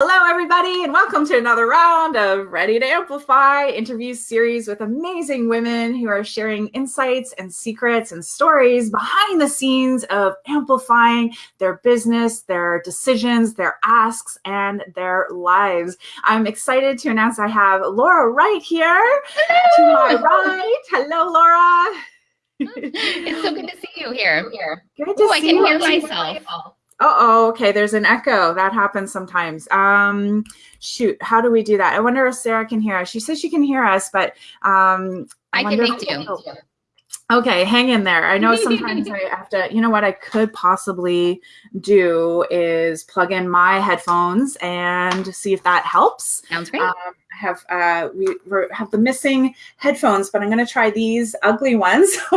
Hello, everybody, and welcome to another round of Ready to Amplify interview series with amazing women who are sharing insights and secrets and stories behind the scenes of amplifying their business, their decisions, their asks, and their lives. I'm excited to announce I have Laura Wright here to my right. Hello, Laura. it's so good to see you here. Here. Good to Ooh, see I can you. hear myself. Oh, okay. There's an echo. That happens sometimes. Um, shoot, how do we do that? I wonder if Sarah can hear us. She says she can hear us, but um, I, can wonder make. Okay, hang in there. I know sometimes I have to, you know what I could possibly do is plug in my headphones and see if that helps. Sounds great. Um, I have uh, we have the missing headphones, but I'm going to try these ugly ones.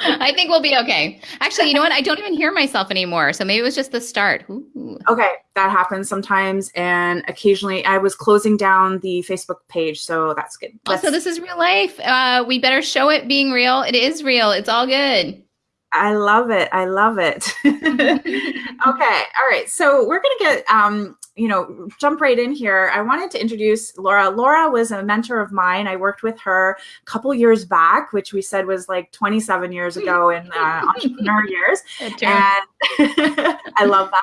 I think we'll be okay. Actually, you know what? I don't even hear myself anymore. So maybe it was just the start. Ooh. okay, that happens sometimes, and occasionally I was closing down the Facebook page, so that's good. Also, Let's- this is real life. Uh, we better show it being real. It is real. It's all good. I love it. I love it. okay. All right. So we're going to get, um, you know, jump right in here. I wanted to introduce Laura. Laura was a mentor of mine. I worked with her a couple years back, which we said was like 27 years ago in uh, entrepreneur years. And I love that.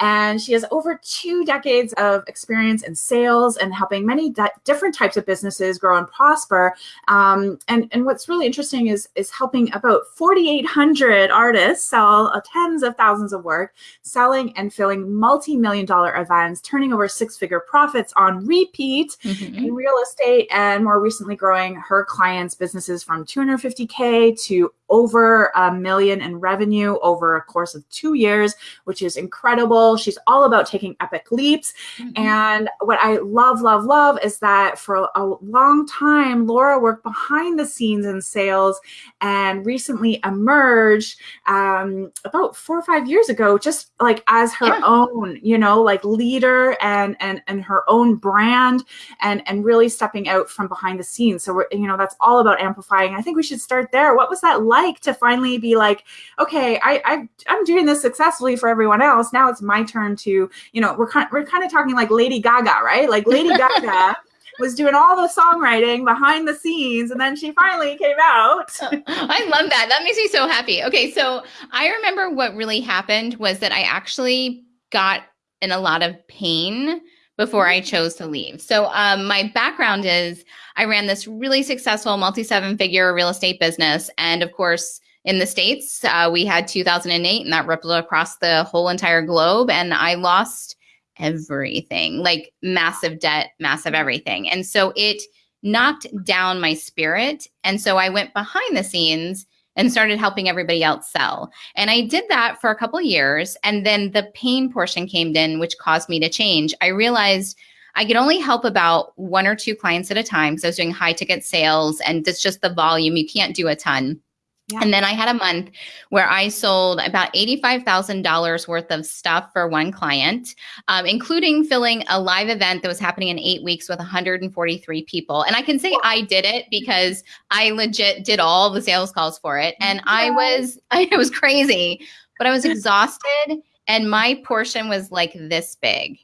And she has over two decades of experience in sales and helping many di- different types of businesses grow and prosper. Um, and, and what's really interesting is, is helping about 4,800 artists sell uh, tens of thousands of work, selling and filling multi-million dollar events, turning over six-figure profits on repeat Mhm. in real estate and more recently growing her clients' businesses from 250K to over a million in revenue over a course of two years, which is incredible. She's all about taking epic leaps. Mhm. And what I love, love, love is that for a long time, Laura worked behind the scenes in sales and recently emerged um, about four or five years ago, just like as her Yeah. own, you know, like leader and and and her own brand and and really stepping out from behind the scenes. So we're, you know, that's all about amplifying. I think we should start there. What was that like to finally be like, okay, I, I I'm doing this successfully for everyone else. Now it's my turn to, you know, we're kind we're kind of talking like Lady Gaga, right? Like Lady Gaga was doing all the songwriting behind the scenes, and then she finally came out. I love that. That makes me so happy. Okay, so I remember what really happened was that I actually got in a lot of pain before I chose to leave. So um, my background is I ran this really successful multi-seven figure real estate business, and of course. In the States, uh, we had 2008 and that rippled across the whole entire globe. And I lost everything like massive debt, massive everything. And so it knocked down my spirit. And so I went behind the scenes and started helping everybody else sell. And I did that for a couple years. And then the pain portion came in, which caused me to change. I realized I could only help about one or two clients at a time because I was doing high ticket sales and it's just the volume. You can't do a ton. Yeah. And then I had a month where I sold about $85,000 worth of stuff for one client, um, including filling a live event that was happening in eight weeks with 143 people. And I can say I did it because I legit did all the sales calls for it. And I was, I was crazy, but I was exhausted and my portion was like this big.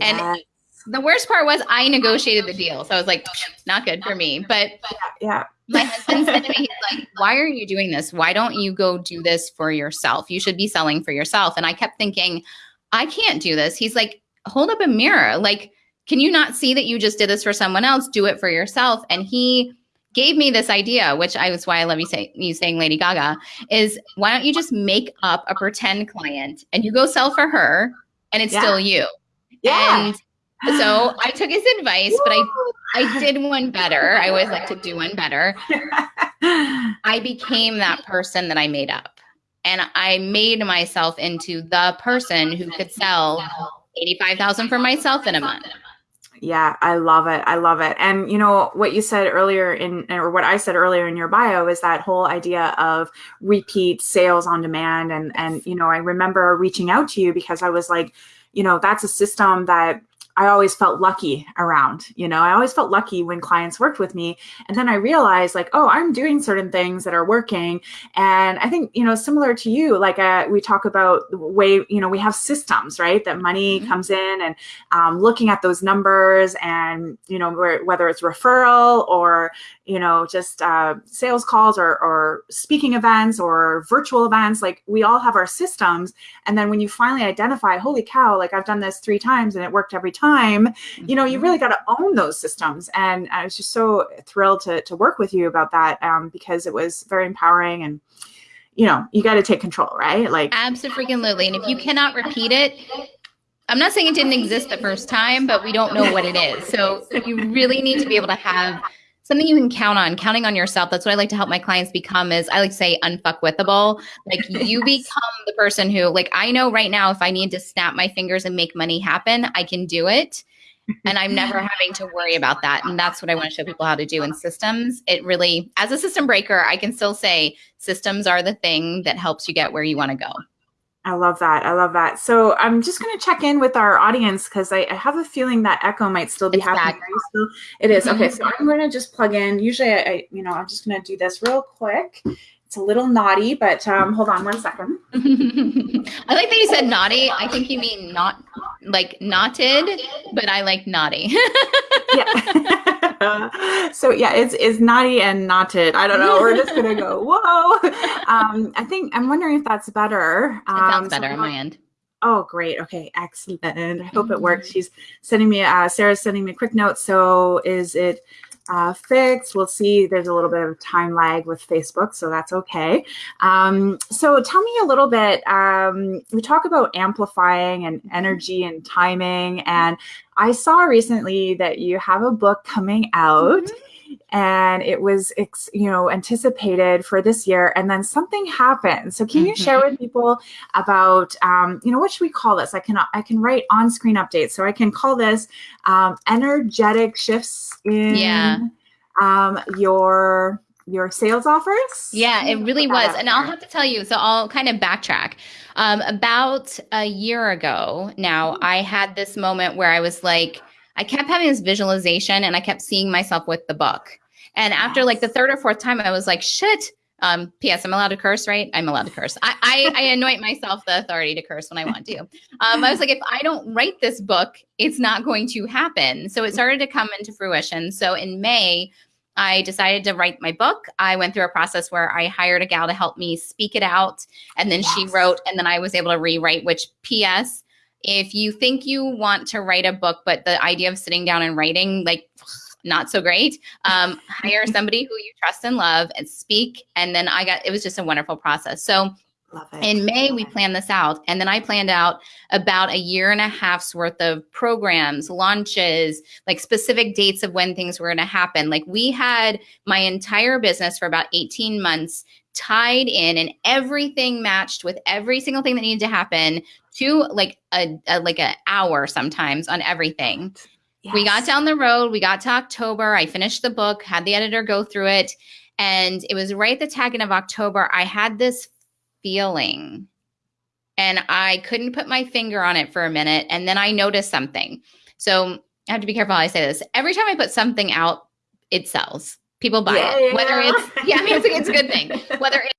And The worst part was I negotiated the deal. So I was like, not good for me. But yeah. My husband said to me, he's like, why are you doing this? Why don't you go do this for yourself? You should be selling for yourself. And I kept thinking, I can't do this. He's like, hold up a mirror. Like, can you not see that you just did this for someone else? Do it for yourself. And he gave me this idea, which I was why I love you say you saying Lady Gaga, is why don't you just make up a pretend client and you go sell for her and it's Yeah. still you. Yeah. And so I took his advice, but I I did one better. I always like to do one better. I became that person that I made up. And I made myself into the person who could sell 85,000 for myself in a month. Yeah, I love it. I love it. And you know what you said earlier in or what I said earlier in your bio is that whole idea of repeat sales on demand and and you know, I remember reaching out to you because I was like, you know, that's a system that I always felt lucky around, you know, I always felt lucky when clients worked with me. And then I realized like, oh, I'm doing certain things that are working. And I think, you know, similar to you, like uh, we talk about the way, you know, we have systems, right? That money mm-hmm. comes in and um, looking at those numbers and, you know, whether it's referral or, you know, just uh, sales calls or, or speaking events or virtual events, like we all have our systems. And then when you finally identify, holy cow, like I've done this three times and it worked every time, you know, you really mm-hmm. got to own those systems. And I was just so thrilled to, to work with you about that um, because it was very empowering and, you know, you got to take control, right? Like absolutely. And if you cannot repeat it, I'm not saying it didn't exist the first time, but we don't know what it is. So you really need to be able to have something you can count on, counting on yourself. That's what I like to help my clients become is I like to say unfuckwithable. Like you become the person who like I know right now if I need to snap my fingers and make money happen, I can do it. And I'm never having to worry about that. And that's what I want to show people how to do in systems. It really, as a system breaker, I can still say systems are the thing that helps you get where you want to go. I love that. I love that. So I'm just going to check in with our audience because I, I, have a feeling that echo might still be it's happening. Still, it is. Okay, so I'm going to just plug in. Usually, I, I you know, I'm just going to do this real quick. It's a little naughty, but um, hold on one second. I like that you said naughty. I think you mean not like knotted, but I like naughty. yeah. so yeah, it's it's naughty and knotted. I don't know. We're just gonna go whoa. Um, I think I'm wondering if that's better. Um, it sounds better so on my end. Oh, great. Okay, excellent. I hope it works. Mm-hmm. She's sending me. Uh, Sarah's sending me a quick note. So is it? Uh, fixed. We'll see there's a little bit of time lag with Facebook, so that's okay. Um, so tell me a little bit. Um, we talk about amplifying and energy and timing, and I saw recently that you have a book coming out. Mm -hmm and it was you know anticipated for this year and then something happened so can you mm -hmm. share with people about um, you know what should we call this i can i can write on screen updates so i can call this um, energetic shifts in yeah. um, your your sales offers yeah it really was and i'll have to tell you so i'll kind of backtrack um, about a year ago now mm-hmm. i had this moment where i was like I kept having this visualization and I kept seeing myself with the book. And after yes. like the third or fourth time, I was like, shit. Um, P.S. I'm allowed to curse, right? I'm allowed to curse. I, I, I anoint myself the authority to curse when I want to. Um, I was like, if I don't write this book, it's not going to happen. So it started to come into fruition. So in May, I decided to write my book. I went through a process where I hired a gal to help me speak it out. And then yes. she wrote, and then I was able to rewrite, which P.S. If you think you want to write a book, but the idea of sitting down and writing, like, not so great. Um, hire somebody who you trust and love and speak. And then I got, it was just a wonderful process. So in May, we planned this out. And then I planned out about a year and a half's worth of programs, launches, like specific dates of when things were going to happen. Like we had my entire business for about 18 months tied in and everything matched with every single thing that needed to happen to like a, a like an hour sometimes on everything. Yes. We got down the road, we got to October, I finished the book, had the editor go through it, and it was right at the tag end of October. I had this feeling and I couldn't put my finger on it for a minute. And then I noticed something. So I have to be careful how I say this. Every time I put something out, it sells. People buy yeah, it. Whether it's yeah, I mean it's, it's a good thing. Whether it's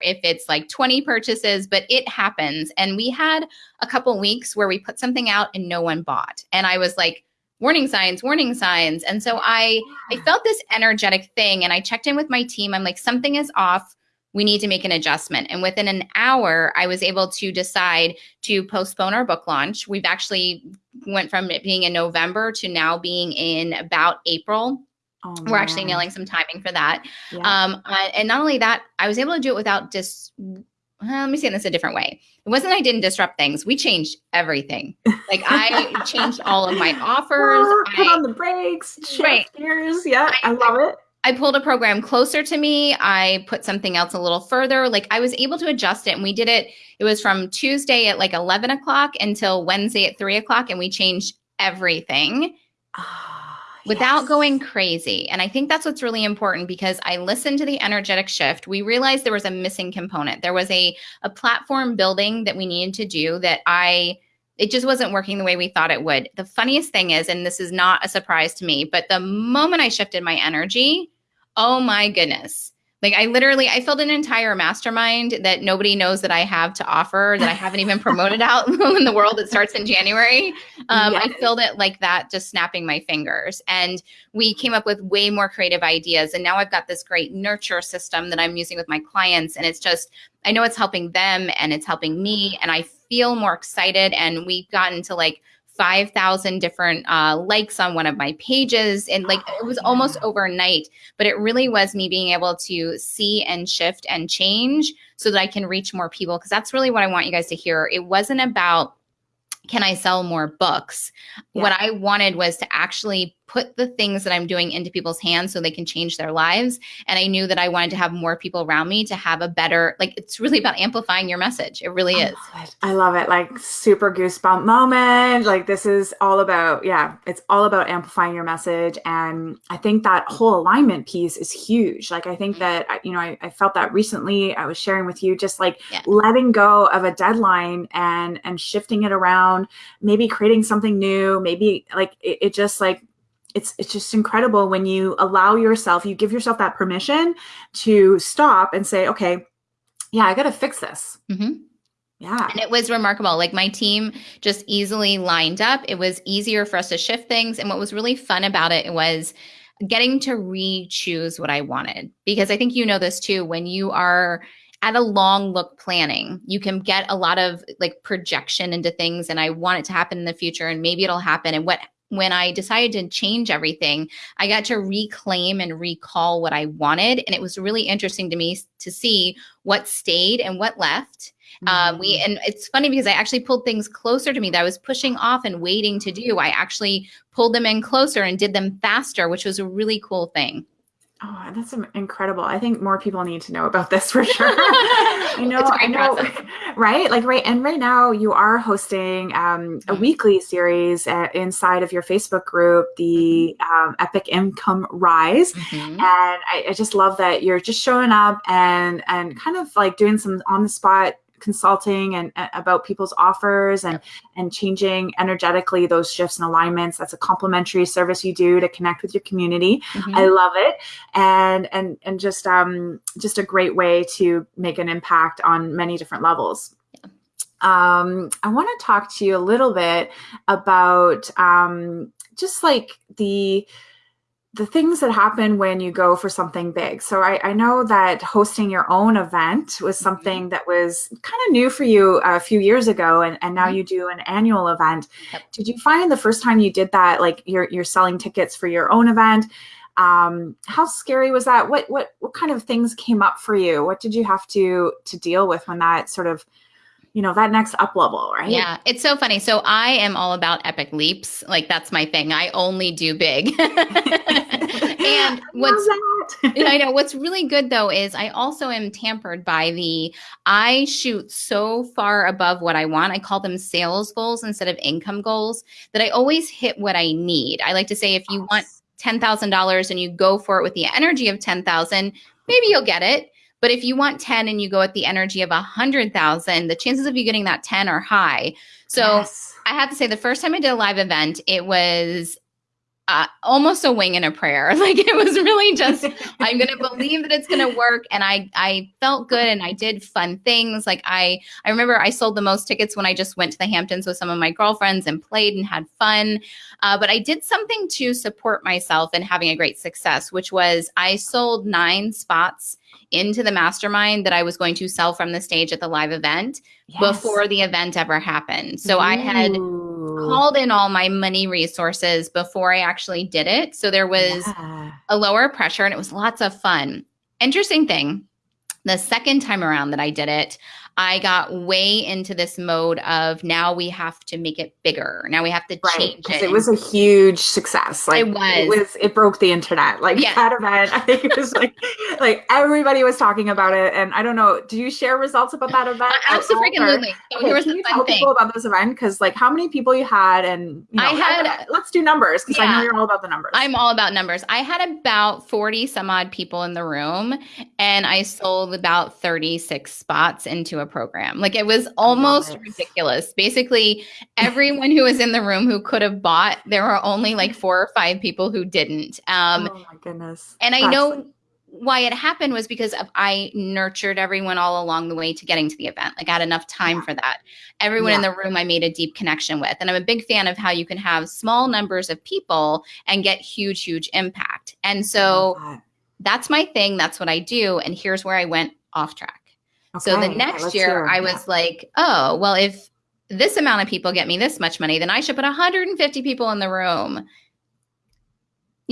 if it's like 20 purchases, but it happens. And we had a couple weeks where we put something out and no one bought. And I was like, warning signs, warning signs. And so I I felt this energetic thing and I checked in with my team. I'm like, something is off. We need to make an adjustment. And within an hour, I was able to decide to postpone our book launch. We've actually went from it being in November to now being in about April Oh, We're actually nailing some timing for that. Yeah. Um, and not only that, I was able to do it without dis. Well, let me say this a different way. It wasn't I didn't disrupt things. We changed everything. Like I changed all of my offers. put I, on the brakes, right. gears. Yeah, I, I love it. I pulled a program closer to me. I put something else a little further. Like I was able to adjust it. And we did it. It was from Tuesday at like 11 o'clock until Wednesday at three o'clock. And we changed everything. Oh without yes. going crazy. And I think that's what's really important because I listened to the energetic shift. We realized there was a missing component. There was a, a platform building that we needed to do that I it just wasn't working the way we thought it would. The funniest thing is, and this is not a surprise to me, but the moment I shifted my energy, oh my goodness like I literally, I filled an entire mastermind that nobody knows that I have to offer, that I haven't even promoted out in the world that starts in January. Um, yes. I filled it like that, just snapping my fingers. And we came up with way more creative ideas. And now I've got this great nurture system that I'm using with my clients. And it's just, I know it's helping them and it's helping me. And I feel more excited. And we've gotten to like 5,000 different uh, likes on one of my pages. And like it was almost overnight, but it really was me being able to see and shift and change so that I can reach more people. Cause that's really what I want you guys to hear. It wasn't about, can I sell more books? Yeah. What I wanted was to actually put the things that I'm doing into people's hands so they can change their lives. And I knew that I wanted to have more people around me to have a better, like, it's really about amplifying your message. It really I is. Love it. I love it. Like, super goosebump moment. Like, this is all about, yeah, it's all about amplifying your message. And I think that whole alignment piece is huge. Like, I think mm-hmm. that, you know, I, I felt that recently. I was sharing with you just like yeah. letting go of a deadline and, and shifting it around, maybe creating something new, maybe like it, it just like, it's it's just incredible when you allow yourself you give yourself that permission to stop and say okay yeah i gotta fix this. Mm-hmm. yeah. And it was remarkable. Like my team just easily lined up. It was easier for us to shift things. And what was really fun about it was getting to re-choose what i wanted. Because i think you know this too when you are at a long look planning you can get a lot of like projection into things and i want it to happen in the future and maybe it'll happen and what when I decided to change everything, I got to reclaim and recall what I wanted. And it was really interesting to me to see what stayed and what left. Mm-hmm. Uh, we mm-hmm. and it's funny because I actually pulled things closer to me that I was pushing off and waiting to do. I actually pulled them in closer and did them faster, which was a really cool thing. Oh, that's incredible. I think more people need to know about this for sure. you know, I know, right? Like right, and right now you are hosting um, a mm-hmm. weekly series uh, inside of your Facebook group, the mm-hmm. um, Epic Income Rise, mm-hmm. and I, I just love that you're just showing up and and kind of like doing some on the spot consulting and, and about people's offers and and changing energetically those shifts and alignments. That's a complimentary service you do to connect with your community. Mm-hmm. i love it. And and and just um just a great way to make an impact on many different levels. Um, I want to talk to you a little bit about um, just like the the things that happen when you go for something big. So I, I know that hosting your own event was mm-hmm. something that was kind of new for you a few years ago, and, and now mm-hmm. you do an annual event. Yep. Did you find the first time you did that, like you're you're selling tickets for your own event? Um, how scary was that? What what what kind of things came up for you? What did you have to to deal with when that sort of you know that next up level right? Yeah it's so funny. So i am all about epic leaps. Like that's my thing. I only do big. And what's i know. What's really good though is i also am tampered by the i shoot so far above what i want. I call them sales goals instead of income goals that i always hit what i need. I like to say if you want $10000 and you go for it with the energy of 10000 maybe you'll get it but if you want 10 and you go at the energy of 100,000, the chances of you getting that 10 are high. So yes. I have to say, the first time I did a live event, it was uh, almost a wing and a prayer. Like it was really just, I'm going to believe that it's going to work. And I, I felt good and I did fun things. Like I, I remember I sold the most tickets when I just went to the Hamptons with some of my girlfriends and played and had fun. Uh, but I did something to support myself and having a great success, which was I sold nine spots into the mastermind that I was going to sell from the stage at the live event yes. before the event ever happened. So Ooh. I had called in all my money resources before I actually did it. So there was yeah. a lower pressure and it was lots of fun. Interesting thing, the second time around that I did it, I got way into this mode of now we have to make it bigger. Now we have to right, change it. It was a huge success. Like it was. It was. It broke the internet. Like yeah. that event, I think it was like like everybody was talking about it. And I don't know. Do you share results about that event? Uh, absolutely. So okay, here was can you tell thing. people about this event? Because like how many people you had, and you know, I had. I, let's do numbers because yeah, I know you're all about the numbers. I'm all about numbers. I had about forty some odd people in the room, and I sold about thirty six spots into a program. Like it was almost ridiculous. Basically, everyone who was in the room who could have bought, there were only like four or five people who didn't. Um, oh my goodness. And I know why it happened was because of I nurtured everyone all along the way to getting to the event. Like I had enough time yeah. for that. Everyone yeah. in the room I made a deep connection with. And I'm a big fan of how you can have small numbers of people and get huge, huge impact. And so that's my thing. That's what I do. And here's where I went off track. Okay. So the next yeah, year I was like, oh, well, if this amount of people get me this much money, then I should put 150 people in the room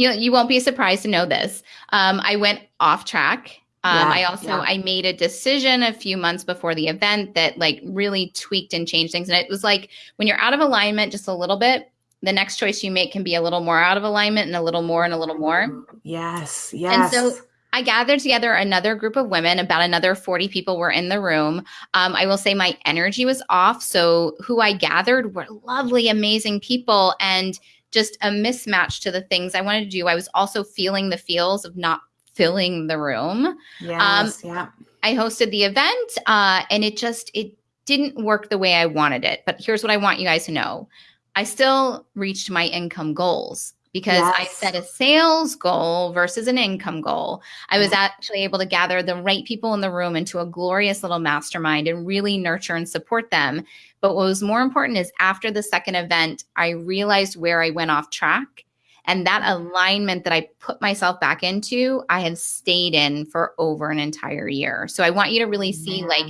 you you won't be surprised to know this. Um, I went off track. Um, yeah, I also yeah. I made a decision a few months before the event that like really tweaked and changed things. And it was like when you're out of alignment just a little bit, the next choice you make can be a little more out of alignment and a little more and a little more. Yes, yes. And so I gathered together another group of women, about another 40 people were in the room. Um, I will say my energy was off. So, who I gathered were lovely, amazing people. And just a mismatch to the things I wanted to do. I was also feeling the feels of not filling the room. Yes, um, yeah. I hosted the event uh, and it just it didn't work the way I wanted it. But here's what I want you guys to know. I still reached my income goals because yes. I set a sales goal versus an income goal. I was actually able to gather the right people in the room into a glorious little mastermind and really nurture and support them. But what was more important is after the second event, I realized where I went off track. And that mm-hmm. alignment that I put myself back into, I have stayed in for over an entire year. So I want you to really see like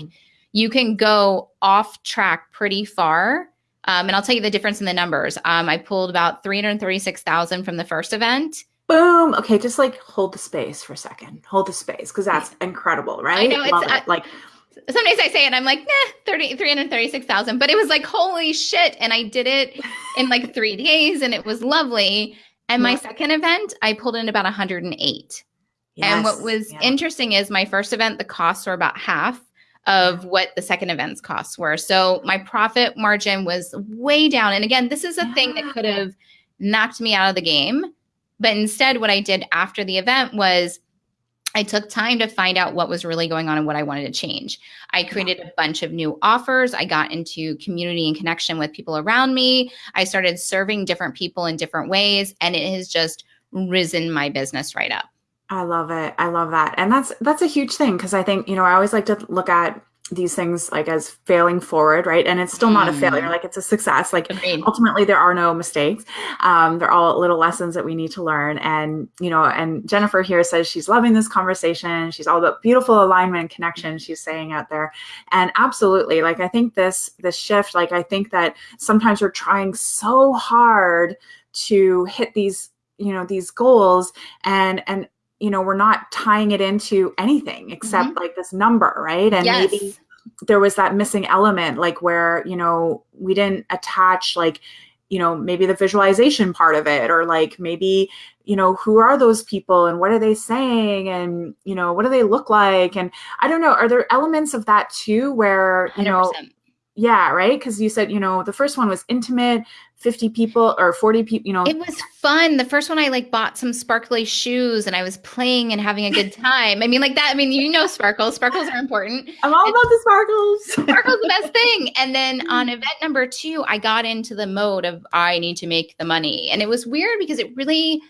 you can go off track pretty far um, and I'll tell you the difference in the numbers. Um, I pulled about 336,000 from the first event. Boom. Okay, just like hold the space for a second. Hold the space because that's incredible, right? I know it's it. like some days I say it, I'm like, nah, 30, 336,000. But it was like, holy shit. And I did it in like three days and it was lovely. And my second event, I pulled in about 108. Yes. And what was yeah. interesting is my first event, the costs were about half of what the second event's costs were. So my profit margin was way down. And again, this is a thing that ah. could have knocked me out of the game. But instead, what I did after the event was I took time to find out what was really going on and what I wanted to change. I created a bunch of new offers. I got into community and connection with people around me. I started serving different people in different ways, and it has just risen my business right up. I love it. I love that. And that's that's a huge thing because I think, you know, I always like to look at these things like as failing forward, right? And it's still not a failure, mm-hmm. like it's a success. Like Agreed. ultimately there are no mistakes. Um, they're all little lessons that we need to learn. And, you know, and Jennifer here says she's loving this conversation. She's all about beautiful alignment and connection, she's saying out there. And absolutely, like I think this this shift, like I think that sometimes we're trying so hard to hit these, you know, these goals and and you know we're not tying it into anything except mm-hmm. like this number right and yes. maybe there was that missing element like where you know we didn't attach like you know maybe the visualization part of it or like maybe you know who are those people and what are they saying and you know what do they look like and i don't know are there elements of that too where you 100%. know yeah right because you said you know the first one was intimate 50 people or 40 people, you know. It was fun. The first one I like bought some sparkly shoes and I was playing and having a good time. I mean, like that. I mean, you know, sparkles. Sparkles are important. I'm all about the sparkles. sparkles the best thing. And then on event number two, I got into the mode of I need to make the money. And it was weird because it really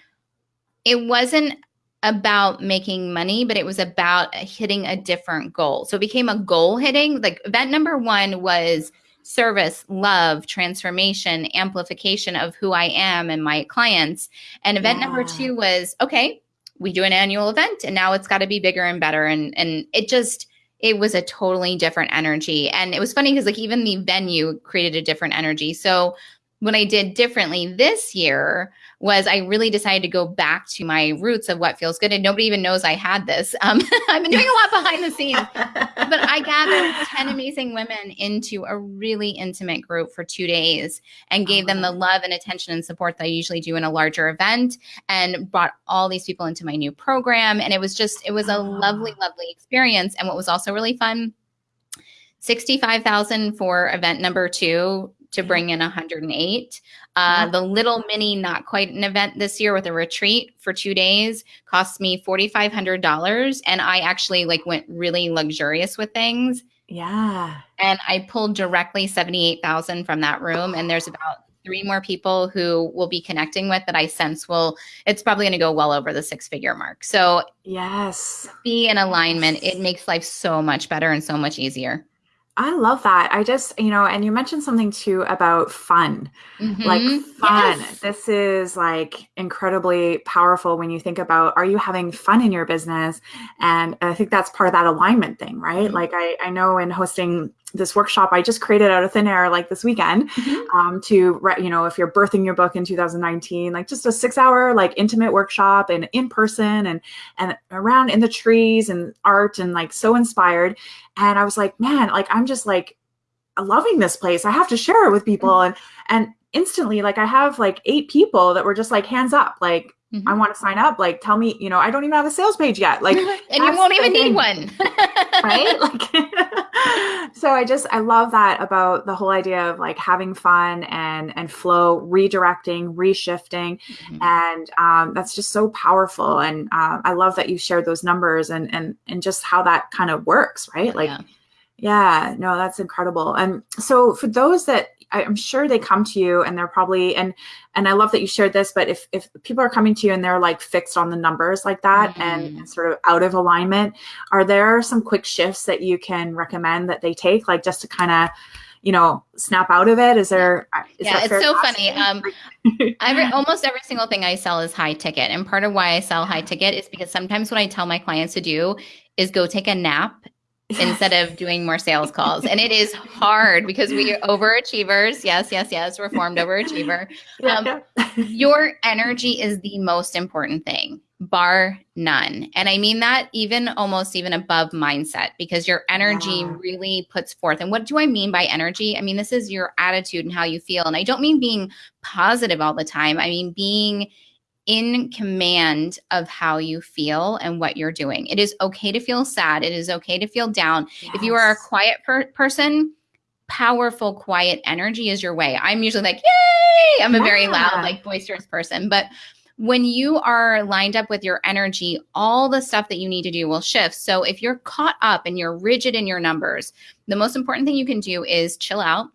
it wasn't about making money, but it was about hitting a different goal. So it became a goal hitting. Like event number one was service, love, transformation, amplification of who I am and my clients. And event yeah. number two was okay, we do an annual event and now it's got to be bigger and better. And and it just it was a totally different energy. And it was funny because like even the venue created a different energy. So what I did differently this year was I really decided to go back to my roots of what feels good. And nobody even knows I had this. Um, I've been doing a lot behind the scenes, but I gathered 10 amazing women into a really intimate group for two days and gave them the love and attention and support that I usually do in a larger event and brought all these people into my new program. And it was just, it was a lovely, lovely experience. And what was also really fun 65,000 for event number two to bring in 108. Uh, the little mini, not quite an event this year with a retreat for two days cost me $4,500. And I actually like went really luxurious with things. Yeah. And I pulled directly 78,000 from that room. And there's about three more people who will be connecting with that I sense will, it's probably going to go well over the six figure mark. So, yes, be in alignment. It makes life so much better and so much easier. I love that. I just, you know, and you mentioned something too about fun. Mm-hmm. Like fun. Yes. This is like incredibly powerful when you think about are you having fun in your business? And I think that's part of that alignment thing, right? Mm-hmm. Like I, I know in hosting this workshop I just created out of thin air like this weekend mm-hmm. um, to you know if you're birthing your book in 2019 like just a six hour like intimate workshop and in person and and around in the trees and art and like so inspired and I was like man like I'm just like loving this place I have to share it with people mm-hmm. and and instantly like I have like eight people that were just like hands up like Mm-hmm. I want to sign up. Like, tell me, you know, I don't even have a sales page yet. Like, and you won't even need one. right? Like, so I just, I love that about the whole idea of like having fun and, and flow, redirecting, reshifting. Mm-hmm. And um, that's just so powerful. And um, I love that you shared those numbers and, and, and just how that kind of works, right? Like, yeah. Yeah, no, that's incredible. And so for those that I'm sure they come to you and they're probably and and I love that you shared this, but if if people are coming to you and they're like fixed on the numbers like that mm-hmm. and, and, sort of out of alignment, are there some quick shifts that you can recommend that they take, like just to kind of you know snap out of it is there is yeah it's so funny um every almost every single thing i sell is high ticket and part of why i sell high ticket is because sometimes what i tell my clients to do is go take a nap instead of doing more sales calls. And it is hard because we are overachievers. Yes, yes, yes. Reformed overachiever. Um, your energy is the most important thing, bar none. And I mean that even almost even above mindset because your energy really puts forth. And what do I mean by energy? I mean, this is your attitude and how you feel. And I don't mean being positive all the time. I mean, being in command of how you feel and what you're doing. It is okay to feel sad. It is okay to feel down. Yes. If you are a quiet per- person, powerful, quiet energy is your way. I'm usually like, yay! I'm a yeah. very loud, like boisterous person. But when you are lined up with your energy, all the stuff that you need to do will shift. So if you're caught up and you're rigid in your numbers, the most important thing you can do is chill out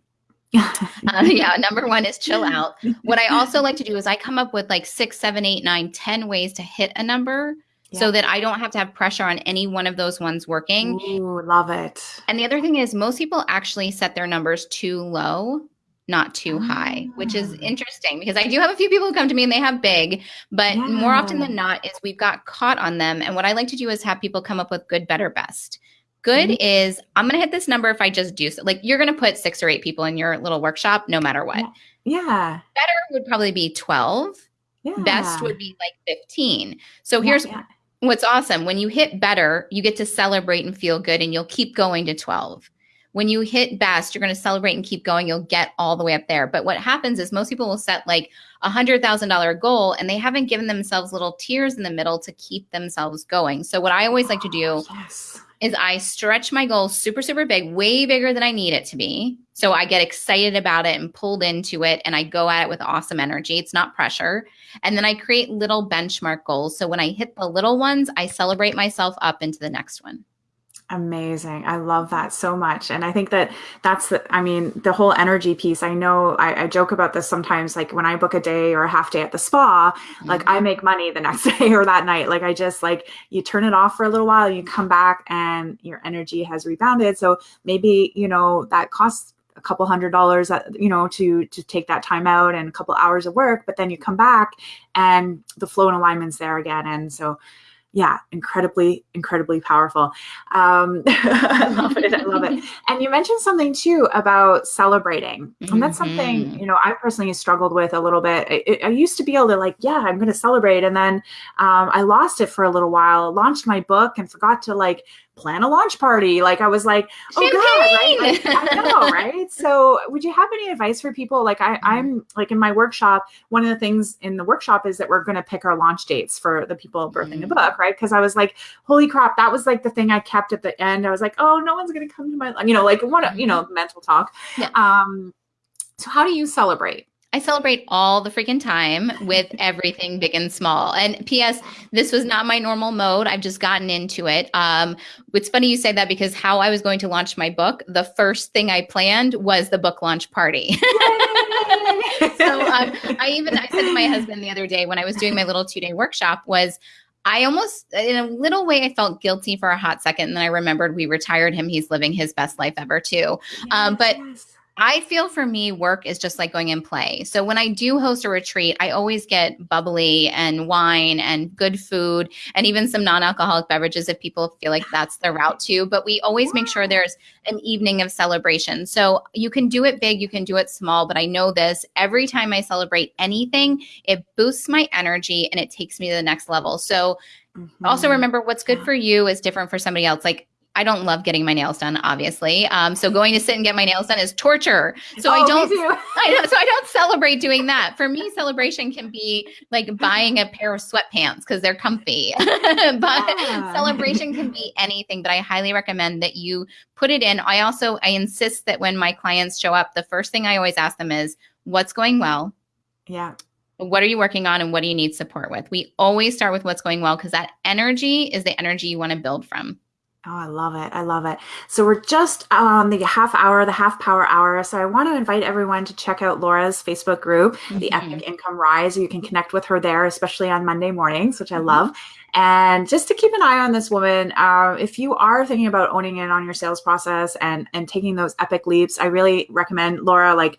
uh, yeah, number one is chill out. What I also like to do is I come up with like six, seven, eight, nine, ten ways to hit a number yeah. so that I don't have to have pressure on any one of those ones working. Ooh, love it. And the other thing is most people actually set their numbers too low, not too high, which is ah. interesting because I do have a few people who come to me and they have big, but yeah. more often than not is we've got caught on them. And what I like to do is have people come up with good, better, best. Good mm-hmm. is I'm going to hit this number if I just do so. Like you're going to put six or eight people in your little workshop no matter what. Yeah. Better would probably be 12. Yeah. Best would be like 15. So yeah, here's yeah. what's awesome. When you hit better, you get to celebrate and feel good and you'll keep going to 12. When you hit best, you're going to celebrate and keep going. You'll get all the way up there. But what happens is most people will set like a hundred thousand dollar goal and they haven't given themselves little tiers in the middle to keep themselves going. So what I always like to do yes is I stretch my goal super, super big, way bigger than I need it to be. So I get excited about it and pulled into it and I go at it with awesome energy. It's not pressure. And then I create little benchmark goals. So when I hit the little ones, I celebrate myself up into the next one. Amazing. I love that so much. And I think that that's the, I mean, the whole energy piece. I know I, I, joke about this sometimes, like when I book a day or a half day at the spa, mm-hmm. like I make money the next day or that night. Like I just like, you turn it off for a little while, you come back and your energy has rebounded. So maybe, you know, that costs a couple hundred dollars uh, you know to to take that time out and a couple hours of work but then you come back and the flow and alignment's there again and so yeah, incredibly, incredibly powerful. Um, I love it. I love it. And you mentioned something too about celebrating. And that's mm-hmm. something, you know, I personally struggled with a little bit. I, I used to be able to like, yeah, I'm going to celebrate. And then um, I lost it for a little while, launched my book and forgot to like plan a launch party. Like I was like, oh Champagne! god, right? Like, I know, right? So would you have any advice for people? Like I, mm-hmm. I'm like in my workshop, one of the things in the workshop is that we're gonna pick our launch dates for the people birthing mm-hmm. the book, right? Because I was like, holy crap, that was like the thing I kept at the end. I was like, oh, no one's gonna come to my you know, like one you know, mental talk. Yeah. Um so how do you celebrate? I celebrate all the freaking time with everything big and small. And P.S. This was not my normal mode. I've just gotten into it. Um, it's funny you say that because how I was going to launch my book, the first thing I planned was the book launch party. so um, I even I said to my husband the other day when I was doing my little two day workshop was I almost, in a little way, I felt guilty for a hot second. And then I remembered we retired him. He's living his best life ever, too. Yes. Um, but I feel for me, work is just like going in play. So when I do host a retreat, I always get bubbly and wine and good food and even some non alcoholic beverages if people feel like that's their route too. But we always make sure there's an evening of celebration. So you can do it big, you can do it small. But I know this every time I celebrate anything, it boosts my energy and it takes me to the next level. So Mm-hmm. Also, remember what's good for you is different for somebody else. Like I don't love getting my nails done, obviously. Um, so going to sit and get my nails done is torture. So oh, I don't, I know, so I don't celebrate doing that. For me, celebration can be like buying a pair of sweatpants because they're comfy. but yeah. celebration can be anything. But I highly recommend that you put it in. I also I insist that when my clients show up, the first thing I always ask them is, "What's going well?" Yeah. What are you working on and what do you need support with? We always start with what's going well because that energy is the energy you want to build from. Oh, I love it. I love it. So we're just on the half hour, the half power hour. So I want to invite everyone to check out Laura's Facebook group, mm-hmm. the Epic Income Rise. You can connect with her there, especially on Monday mornings, which I mm-hmm. love. And just to keep an eye on this woman, uh, if you are thinking about owning in on your sales process and and taking those epic leaps, I really recommend Laura. Like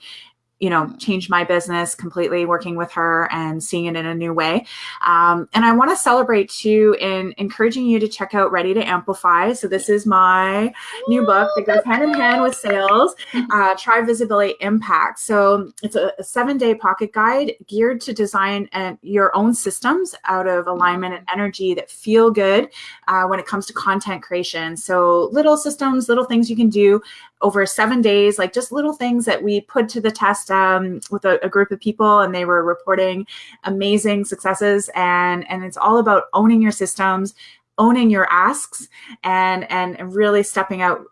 you know, changed my business completely working with her and seeing it in a new way. Um, and I want to celebrate too in encouraging you to check out Ready to Amplify. So this is my new book that goes hand in hand with sales, uh, Try Visibility Impact. So it's a, a seven day pocket guide geared to design and your own systems out of alignment and energy that feel good uh, when it comes to content creation. So little systems, little things you can do over seven days, like just little things that we put to the test um, with a, a, group of people, and they were reporting amazing successes. And and it's all about owning your systems, owning your asks, and and really stepping out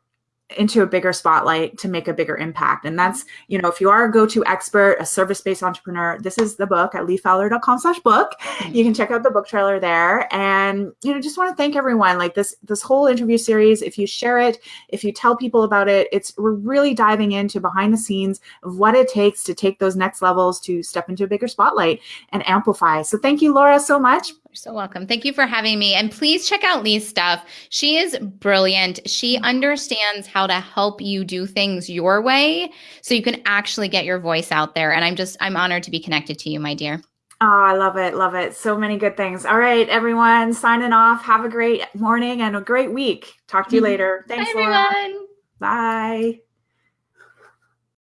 into a bigger spotlight to make a bigger impact. And that's, you know, if you are a go-to expert, a service-based entrepreneur, this is the book at leefowler.com slash book. You can check out the book trailer there. And, you know, just want to thank everyone. Like this, this whole interview series, if you share it, if you tell people about it, it's we're really diving into behind the scenes of what it takes to take those next levels to step into a bigger spotlight and amplify. So thank you, Laura, so much. You're so welcome. Thank you for having me. And please check out Lee's stuff. She is brilliant. She mm-hmm. understands how to help you do things your way so you can actually get your voice out there. And I'm just, I'm honored to be connected to you, my dear. Oh, I love it. Love it. So many good things. All right, everyone, signing off. Have a great morning and a great week. Talk to you mm-hmm. later. Thanks, Bye, everyone. Laura. Bye.